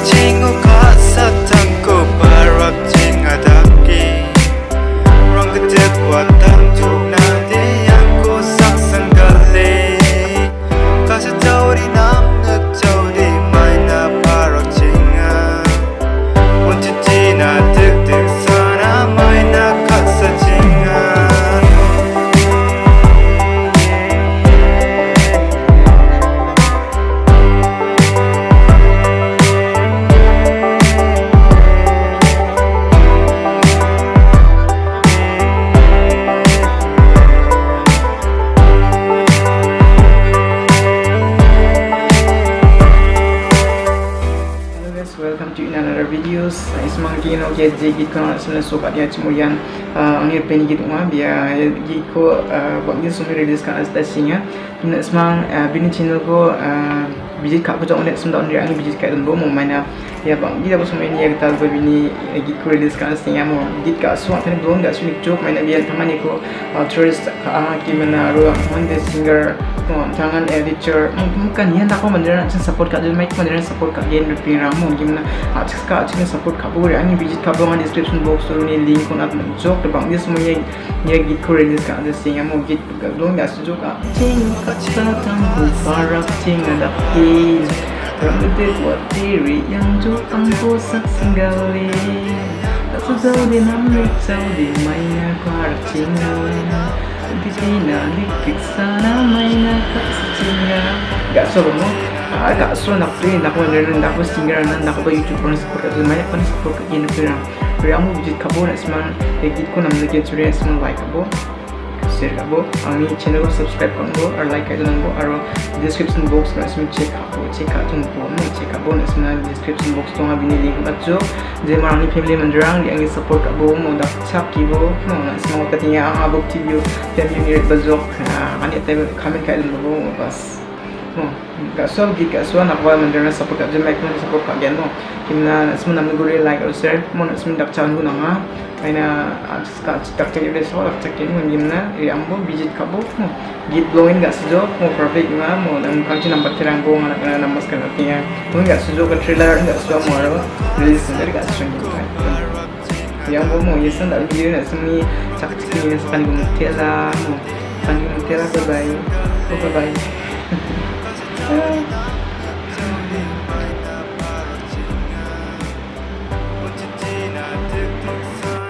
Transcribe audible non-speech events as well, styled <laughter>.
거친 welcome to another videos. Ismang kino ke jigi ko sele so kat dia cemuyan. Angir peni gitu mah biar jigi ko buat dia semua release kan asta singa. Kina ismang bini channel ko bijit kat jong net semda on dia angin bijit kat mau mana ya bang dia apa semua ini? Ya kita buat bini jigi ko release kan asta singa mau jit kat suat tadi belum kat sunik jok mana biar teman ko tourist ka gimana ro teman dia singer tangan editor bukan yan ako mandaran chin support ka dil mic mandaran support ka yen rupi ramu gimana achis ka achis support ka bore ani visit ka bang description box ro ni link nat jok de bang this mo ye ye git ko release ka de sing amo git ya su jok ka ting ka cha tang ko parak ting da Rambut buat diri yang jokang ko sak singgali Tak sejauh di namik jauh di mainnya ko harap cingawan di sini di sana mainnya kat secinga gak so mo ah gak so nak play nak mo nere nak mo singer na nak ba youtube pun support at banyak pun support ke yen pira pira mo bijit kabo na seman egit ko nam lagi curi seman like kabo share kabo ami channel ko subscribe kabo or like kailan ko aro description box na seman check kabo check out tung po mo check kabo na seman description box to ngabi ni link batjo je marang ni family mandrang di angi support kabo mo dak chap kibo mo na seman ko tinya ang abok video family ni bazok ani tayo kailan mo bas no gak so git gak so nak support ka je mic mo support ka gen no kimna seman nam gure like or share mo na seman dak chan ko na nga Aina ska tak cek dia so tak cek ni gimana eh ambo visit kabo git blowing gak sejo mo perfect nga mo nam kang nampak terang ko nga na namas kan artinya mo gak sejo ka trailer gak sejo mo aro release dari gak sejo gitu yang mo mo yesan dak video na semi cak cek ni sepan ko mutela mo pan ko mutela bye bye bye <laughs> bye